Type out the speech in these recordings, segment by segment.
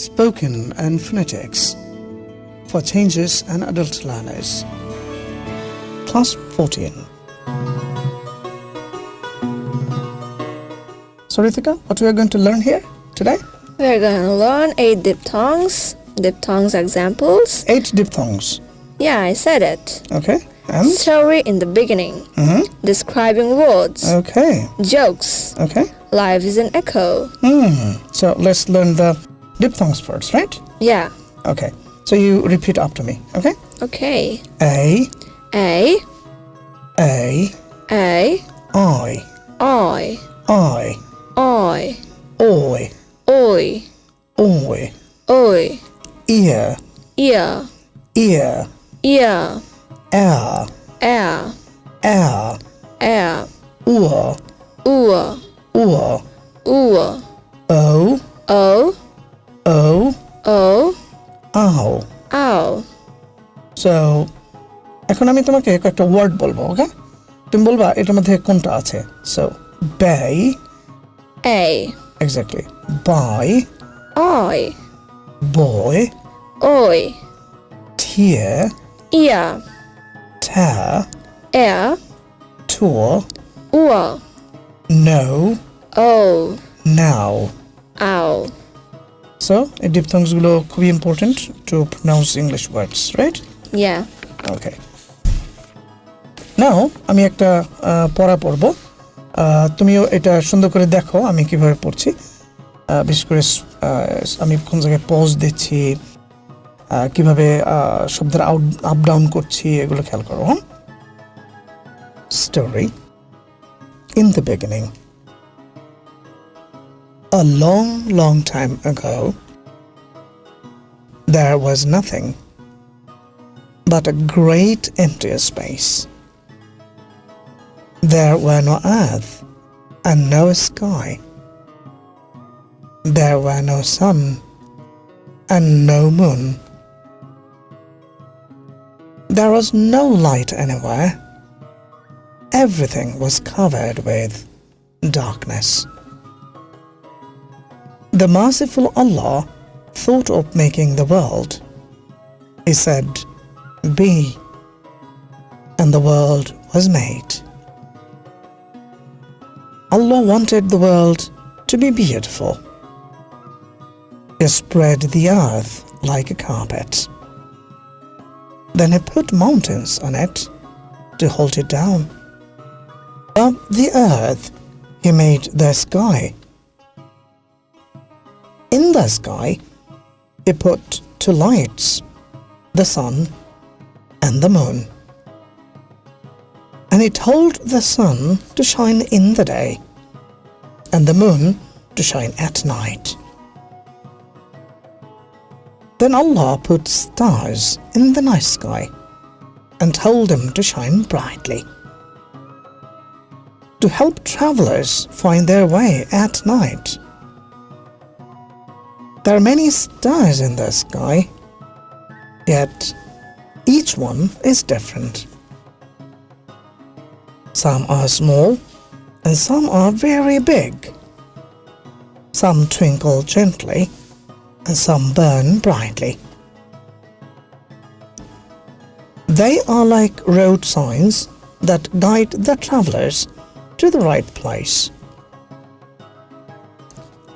spoken and phonetics for changes and adult learners. Class 14. So, Ritika, what we are going to learn here today? We're gonna learn eight diphthongs, diphthongs examples. Eight diphthongs. Yeah, I said it. Okay, and? Story in the beginning, Mm -hmm. describing words, Okay, jokes, okay. life is an echo. Hmm. So, let's learn the diphthongs first, right? Yeah, Okay. So, you repeat after me, okay? okay. A, A, A, A, I, I, I, I, oi, oi, oi, oi, ear, ear, ear, ear, air, air, air, air, oor, oor, oor, so এখন আমি তোমাকে কয়েকটা word বলবো ওকে তুমি বলবা এটার মধ্যে কোনটা আছে so by A, exactly by I, boy oi, tear ear, টা air, tour oor, no o, now ow. So এই ডিপথংসগুলো খুবই important to pronounce English words right okay now আমি একটা পড়া পড়ব। তুমিও এটা সুন্দর করে দেখো আমি কীভাবে পড়ছি। বিশেষ করে আমি কোন জায়গায় পজ দিচ্ছি কীভাবে শব্দের আউট আপ ডাউন করছি এগুলো খেয়াল করো story in the beginning A long, long time ago, there was nothing. But a great empty space. There were no earth and no sky. There were no sun and no moon. There was no light anywhere. Everything was covered with darkness. The merciful Allah thought of making the world. He said, be, and the world was made. Allah wanted the world to be beautiful. He spread the earth like a carpet. Then He put mountains on it to hold it down. Up the earth He made the sky. In the sky He put two lights, the sun and the moon. And he told the sun to shine in the day, and the moon to shine at night. Then Allah put stars in the night sky and told them to shine brightly. To help travelers find their way at night. There are many stars in the sky, yet each one is different. Some are small and some are very big. Some twinkle gently and some burn brightly. They are like road signs that guide the travelers to the right place.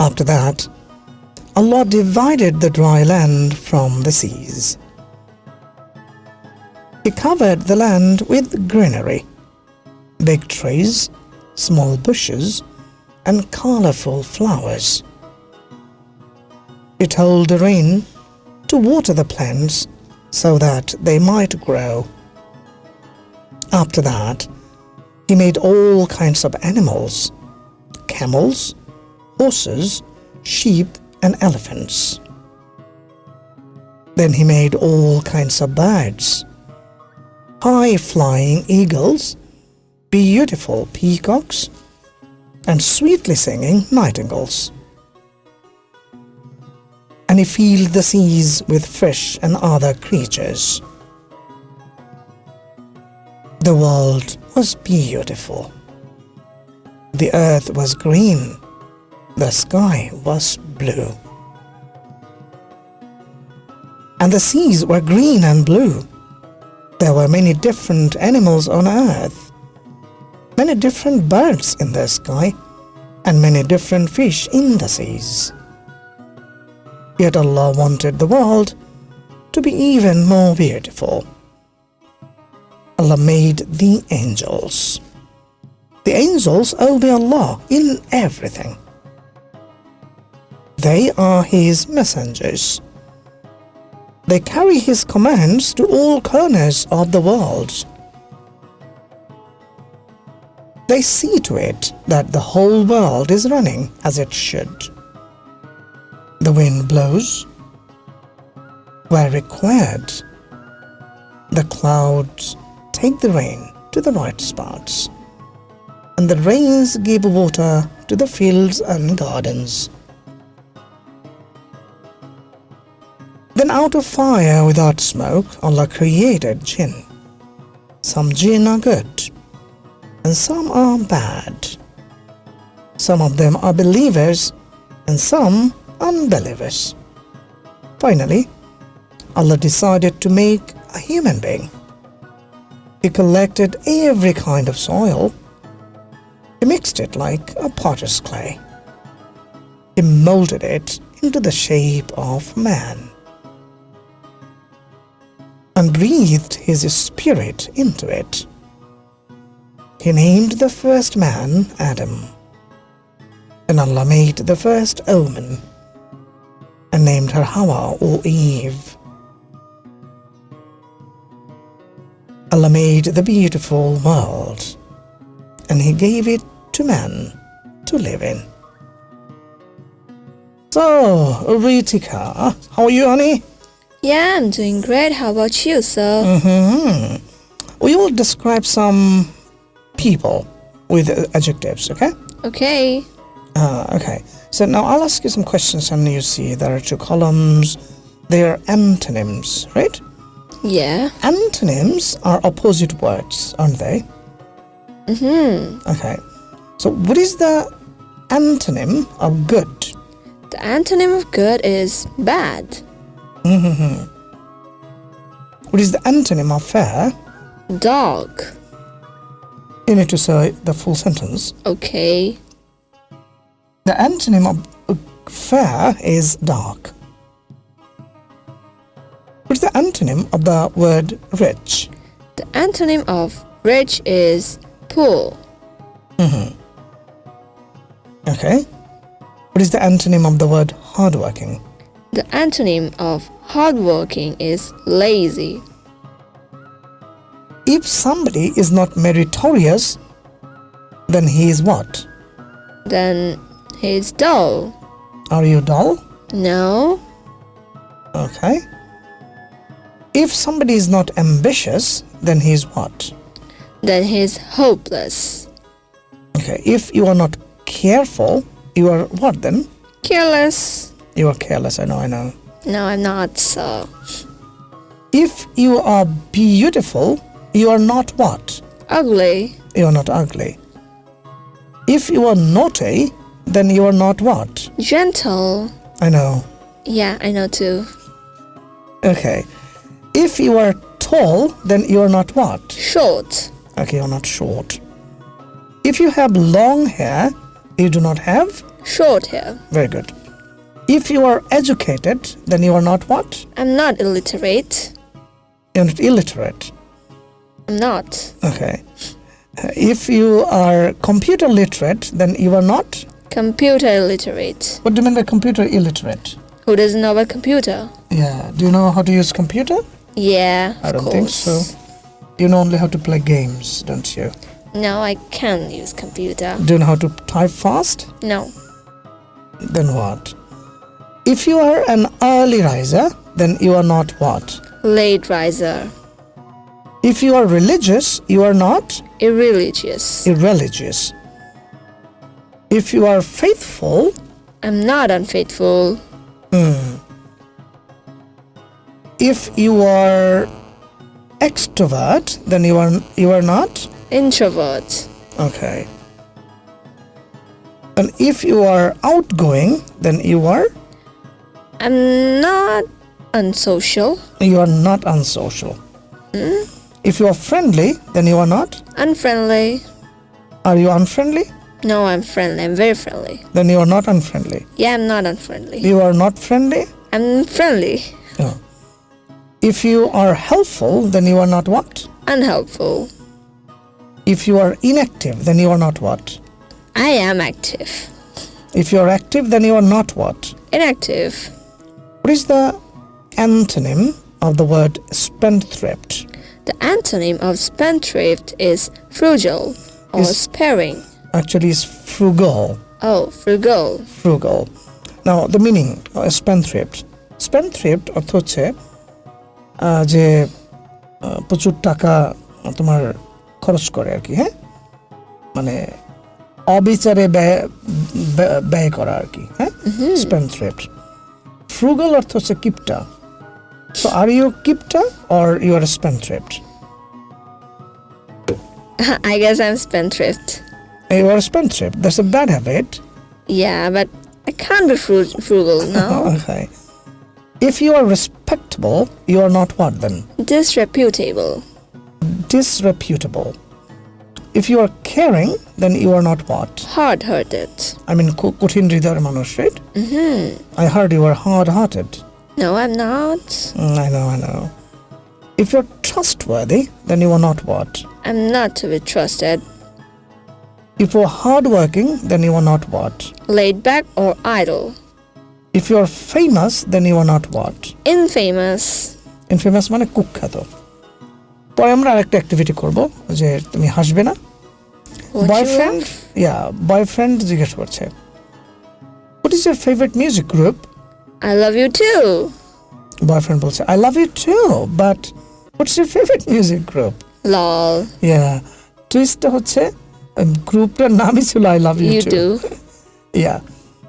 After that, Allah divided the dry land from the seas. He covered the land with greenery, big trees, small bushes, and colorful flowers. He told the rain to water the plants so that they might grow. After that, he made all kinds of animals camels, horses, sheep, and elephants. Then he made all kinds of birds high flying eagles, beautiful peacocks, and sweetly singing nightingales. And he filled the seas with fish and other creatures. The world was beautiful. The earth was green. The sky was blue. and the seas were green and blue. There were many different animals on earth, many different birds in the sky, and many different fish in the seas. Yet Allah wanted the world to be even more beautiful. Allah made the angels. The angels obey Allah in everything. They are His messengers. They carry His commands to all corners of the world. They see to it that the whole world is running as it should. The wind blows where required. The clouds take the rain to the right spots, and the rains give water to the fields and gardens. Out of fire without smoke, Allah created jinn. Some jinn are good, and some are bad. Some of them are believers, and some unbelievers. Finally, Allah decided to make a human being. He collected every kind of soil. He mixed it like a potter's clay. He molded it into the shape of man and breathed his spirit into it. He named the first man Adam. And Allah made the first woman and named her Hawa or Eve. Allah made the beautiful world and He gave it to man to live in. So, Ritika, how are you, honey? Yeah, I'm doing great. How about you, sir? hmm We will describe some people with adjectives, okay? Okay. Uh, okay. So now I'll ask you some questions, and you see there are two columns. They are antonyms, right? Yeah. Antonyms are opposite words, aren't they? Mm-hmm. Okay. So what is the antonym of good? The antonym of good is bad. Mm-hmm. What is the antonym of fair? Dog. You need to say the full sentence. Okay. The antonym of uh, fair is dark. What's the antonym of the word rich? The antonym of rich is poor. Okay. What is the antonym of the word hardworking? The antonym of hardworking is lazy. If somebody is not meritorious, then he is what? Then he is dull. Are you dull? No. Okay. If somebody is not ambitious, then he is what? Then he is hopeless. Okay. If you are not careful, you are what then? Careless. You are careless, I know, I know. No, I'm not so. If you are beautiful, you are not what? Ugly. You are not ugly. If you are naughty, then you are not what? Gentle. I know. Yeah, I know too. Okay. If you are tall, then you are not what? Short. Okay, you're not short. If you have long hair, you do not have? Short hair. Very good. If you are educated, then you are not what? I'm not illiterate. You're not illiterate. I'm not. Okay. Uh, if you are computer literate, then you are not? Computer illiterate. What do you mean by computer illiterate? Who doesn't know about computer? Yeah. Do you know how to use computer? Yeah, I don't think so. You know only how to play games, don't you? No, I can use computer. Do you know how to type fast? No. Then what? If you are an early riser, then you are not what? Late riser. If you are religious, you are not Irreligious. irreligious. If you are faithful, I'm not unfaithful. hmm. if you are extrovert, then you are you are not. Introvert. Okay. And if you are outgoing, then you are. I'm not unsocial, You are not unsocial. Hmm? If you are friendly, then you are not. unfriendly. Are you unfriendly? No, I'm friendly. I'm very friendly. Then you are not unfriendly. Yeah, I'm not unfriendly. You are not friendly. I'm friendly. No. If you are helpful, then you are not what? Unhelpful. If you are inactive, then you are not what? I am active. If you are active, then you are not what? Inactive. What is the antonym of the word spendthrift? The antonym of spendthrift is frugal or Is- sparing. Actually, is frugal. Oh, frugal. frugal. Now, the meaning of spendthrift. Spendthrift অর্থ হচ্ছে যে প্রচুর টাকা তোমার খরচ করে আর কি হ্যাঁ মানে অবিচারে ব্যয় ব্যয়- করা আর কি হ্যাঁ স্পেন্ডথ্রিফট ফ্রুগাল অর্থ হচ্ছে কিপটা সো আর ইউ কিপটা or you R স্পেন্ডথ্রিফট I guess I'm spendthrift. You R স্পেন্ডথ্রিফট that's a bad habit Yeah, but I can't be fru- frugal now. Okay. If you are respectable, you are not what then? Disreputable. Disreputable. If you are caring, then you are not what? Hard hearted. I mean, ko- কঠিন হৃদয়ের মানুষ, right? I heard you were hard-hearted. No, I'm not. Mm, I know, I know. If you're trustworthy, then you are not what? I'm not to be trusted. If you're hardworking, then you are not what? Laid back or idle. If you're famous, then you are not what? Infamous. Infamous মানে কুখ্যাত পরে আমরা আরেকটা activity করব যে তুমি হাসবে না। বয়ফ্রেন্ড ইয়া বয়ফ্রেন্ড জিজ্ঞেস করছে। What is your favourite music group I love you too boyfriend বলছে I love you too but what's your favourite music group Lol. Yeah টুইস্টটা হচ্ছে গ্রুপটার নামই ছিল I love you too yeah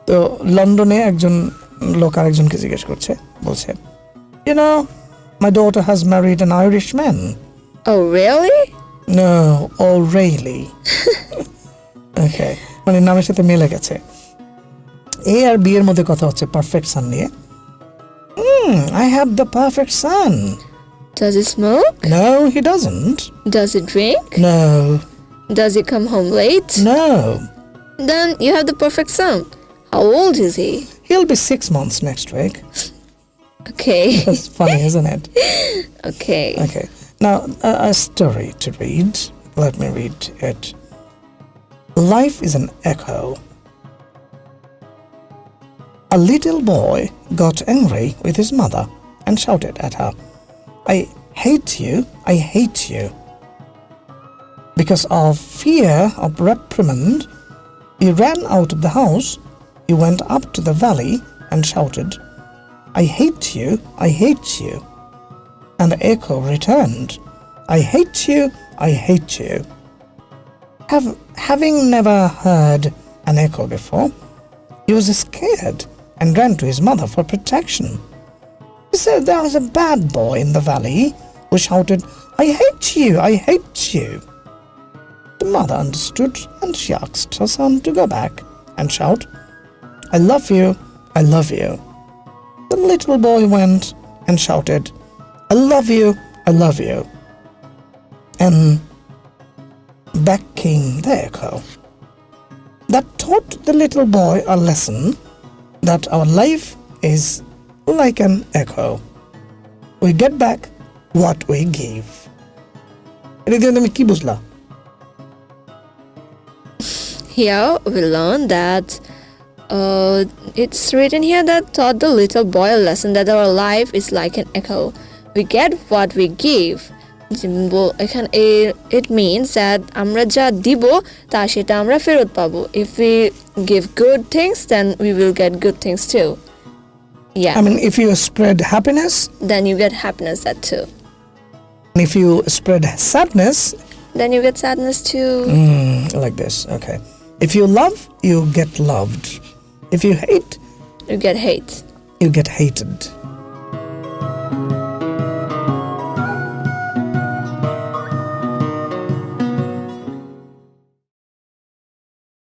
তো লন্ডনে একজন লোক আরেকজনকে জিজ্ঞেস করছে বলছে you know my daughter has married an Irish man Oh, really? No, oh really? okay, মানে নামের সাথে মিলে গেছে এ আর বি এর মধ্যে কথা হচ্ছে পারফেক্ট সান নিয়ে I have the perfect son Does he smoke? No he doesn't Does he drink? No Does he come home late? No Then you have the perfect son. How old is he? he'll be six months next week Okay. that's funny isn't it okay. okay now a, a story to read let me read it life is an echo A little boy got angry with his mother and shouted at her, I hate you, I hate you. Because of fear of reprimand, he ran out of the house, he went up to the valley and shouted, I hate you, I hate you. And the echo returned, I hate you, I hate you. Have, having never heard an echo before, he was scared and ran to his mother for protection. He said there was a bad boy in the valley who shouted, I hate you, I hate you. The mother understood and she asked her son to go back and shout, I love you, I love you. The little boy went and shouted, I love you, I love you. And back came the echo. That taught the little boy a lesson that our life is like an echo. We get back what we give. এটা দিয়ে তুমি কি বুঝলা Here we learn that uh, it's written here that taught the little boy a lesson that our life is like an echo. We get what we give. যে ব- এখানে it means that আমরা যা দিব তা সেটা আমরা ফেরত পাবো if we give good things then we will get good things to yeah I mean, if you spread happiness, then you get happiness that two and if you spread sadness, then you get sadness two mm, like this, okay. If you love, you get loved. If you hate, you get hate you get hated.